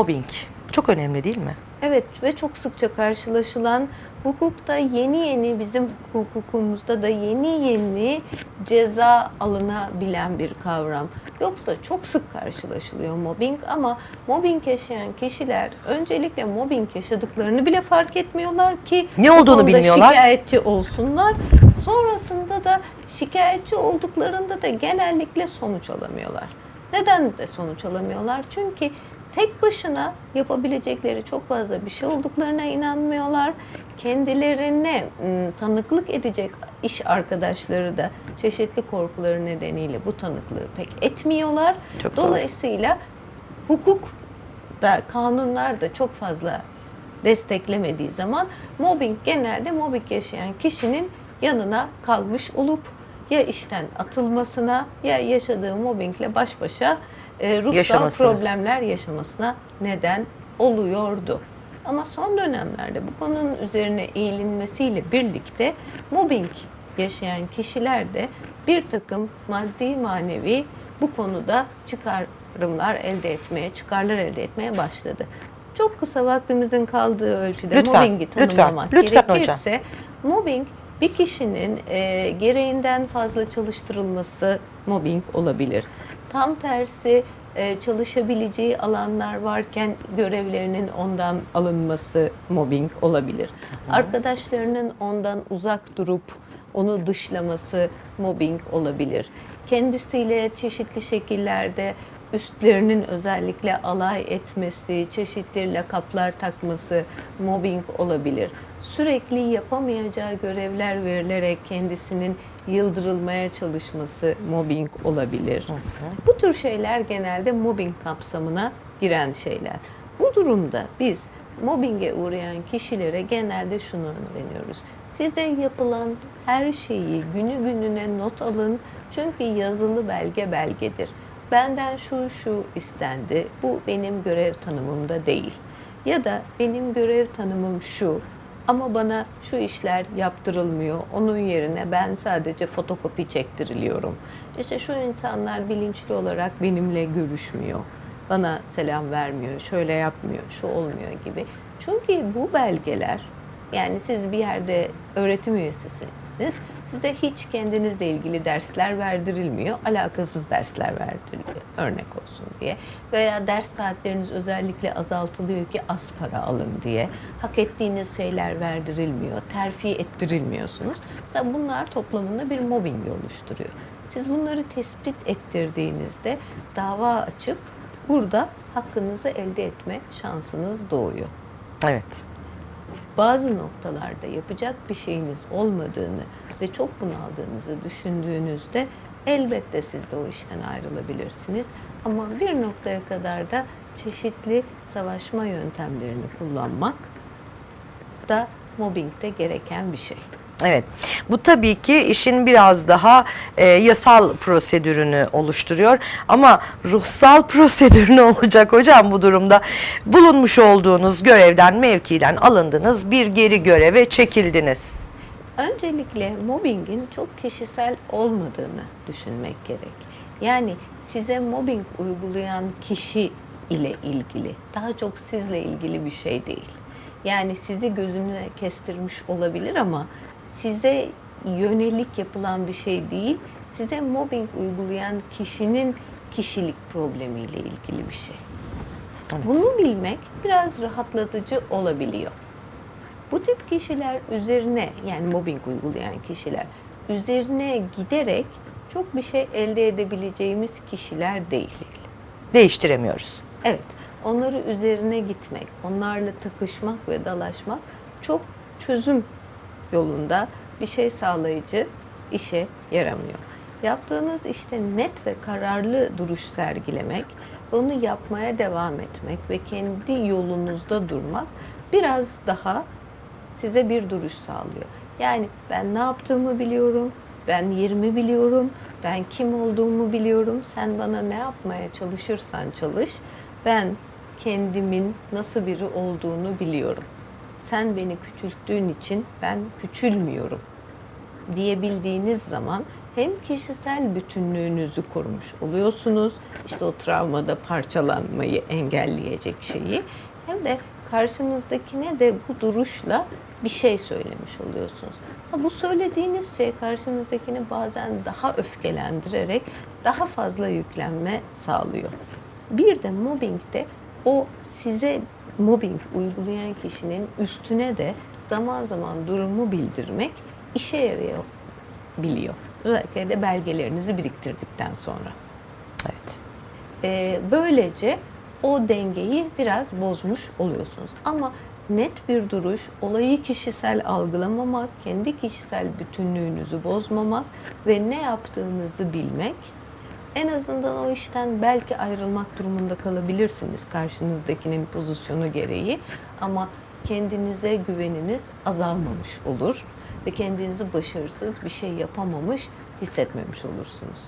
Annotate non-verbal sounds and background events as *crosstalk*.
Mobbing çok önemli değil mi? Evet ve çok sıkça karşılaşılan hukukta yeni yeni bizim hukukumuzda da yeni yeni ceza alınabilen bir kavram. Yoksa çok sık karşılaşılıyor mobbing ama mobbing yaşayan kişiler öncelikle mobbing yaşadıklarını bile fark etmiyorlar ki Ne olduğunu bilmiyorlar. şikayetçi olsunlar. Sonrasında da şikayetçi olduklarında da genellikle sonuç alamıyorlar. Neden de sonuç alamıyorlar? Çünkü tek başına yapabilecekleri çok fazla bir şey olduklarına inanmıyorlar. Kendilerine ım, tanıklık edecek iş arkadaşları da çeşitli korkuları nedeniyle bu tanıklığı pek etmiyorlar. Çok doğru. Dolayısıyla hukuk da kanunlar da çok fazla desteklemediği zaman mobbing genelde mobbing yaşayan kişinin yanına kalmış olup ya işten atılmasına ya yaşadığı mobbingle baş başa e, ruhsal Yaşamasına. problemler yaşamasına neden oluyordu. Ama son dönemlerde bu konunun üzerine eğilinmesiyle birlikte mobbing yaşayan kişiler de bir takım maddi manevi bu konuda çıkarımlar elde etmeye, çıkarlar elde etmeye başladı. Çok kısa vaktimizin kaldığı ölçüde Lütfen, mobbingi lütfen, tanımlamak lütfen hocam. gerekirse mobbing bir kişinin e, gereğinden fazla çalıştırılması mobbing olabilir. Tam tersi e, çalışabileceği alanlar varken görevlerinin ondan alınması mobbing olabilir. Arkadaşlarının ondan uzak durup onu dışlaması mobbing olabilir. Kendisiyle çeşitli şekillerde üstlerinin özellikle alay etmesi, çeşitli lakaplar takması mobbing olabilir. Sürekli yapamayacağı görevler verilerek kendisinin yıldırılmaya çalışması mobbing olabilir. Bu tür şeyler genelde mobbing kapsamına giren şeyler. Bu durumda biz mobbinge uğrayan kişilere genelde şunu öğreniyoruz. Size yapılan her şeyi günü gününe not alın çünkü yazılı belge belgedir. Benden şu şu istendi, bu benim görev tanımımda değil. Ya da benim görev tanımım şu ama bana şu işler yaptırılmıyor. Onun yerine ben sadece fotokopi çektiriliyorum. İşte şu insanlar bilinçli olarak benimle görüşmüyor. Bana selam vermiyor, şöyle yapmıyor, şu olmuyor gibi. Çünkü bu belgeler yani siz bir yerde öğretim üyesisiniz. Size hiç kendinizle ilgili dersler verdirilmiyor. Alakasız dersler verdiriliyor. Örnek olsun diye. Veya ders saatleriniz özellikle azaltılıyor ki az para alın diye. Hak ettiğiniz şeyler verdirilmiyor. Terfi ettirilmiyorsunuz. Mesela bunlar toplamında bir mobbing oluşturuyor. Siz bunları tespit ettirdiğinizde dava açıp burada hakkınızı elde etme şansınız doğuyor Evet. Bazı noktalarda yapacak bir şeyiniz olmadığını ve çok bunaldığınızı düşündüğünüzde elbette siz de o işten ayrılabilirsiniz. Ama bir noktaya kadar da çeşitli savaşma yöntemlerini kullanmak da mobbingde gereken bir şey. Evet. Bu tabii ki işin biraz daha e, yasal prosedürünü oluşturuyor. Ama ruhsal *laughs* prosedür ne olacak hocam bu durumda? Bulunmuş olduğunuz görevden, mevkiden alındınız, bir geri göreve çekildiniz. Öncelikle mobbingin çok kişisel olmadığını düşünmek gerek. Yani size mobbing uygulayan kişi ile ilgili, daha çok sizle ilgili bir şey değil. Yani sizi gözüne kestirmiş olabilir ama size yönelik yapılan bir şey değil, size mobbing uygulayan kişinin kişilik problemiyle ilgili bir şey. Evet. Bunu bilmek biraz rahatlatıcı olabiliyor. Bu tip kişiler üzerine yani mobbing uygulayan kişiler üzerine giderek çok bir şey elde edebileceğimiz kişiler değil. Değiştiremiyoruz. Evet, onları üzerine gitmek, onlarla takışmak ve dalaşmak çok çözüm yolunda bir şey sağlayıcı işe yaramıyor. Yaptığınız işte net ve kararlı duruş sergilemek, onu yapmaya devam etmek ve kendi yolunuzda durmak biraz daha size bir duruş sağlıyor. Yani ben ne yaptığımı biliyorum, ben yerimi biliyorum, ben kim olduğumu biliyorum. Sen bana ne yapmaya çalışırsan çalış, ben kendimin nasıl biri olduğunu biliyorum. Sen beni küçülttüğün için ben küçülmüyorum diyebildiğiniz zaman hem kişisel bütünlüğünüzü korumuş oluyorsunuz. İşte o travmada parçalanmayı engelleyecek şeyi. Hem de karşınızdakine de bu duruşla bir şey söylemiş oluyorsunuz. Ha, bu söylediğiniz şey karşınızdakini bazen daha öfkelendirerek daha fazla yüklenme sağlıyor. Bir de mobbingde o size mobbing uygulayan kişinin üstüne de zaman zaman durumu bildirmek işe yarıyor biliyor. Özellikle de belgelerinizi biriktirdikten sonra. Evet. Ee, böylece o dengeyi biraz bozmuş oluyorsunuz. Ama net bir duruş, olayı kişisel algılamamak, kendi kişisel bütünlüğünüzü bozmamak ve ne yaptığınızı bilmek en azından o işten belki ayrılmak durumunda kalabilirsiniz karşınızdakinin pozisyonu gereği ama kendinize güveniniz azalmamış olur ve kendinizi başarısız bir şey yapamamış hissetmemiş olursunuz.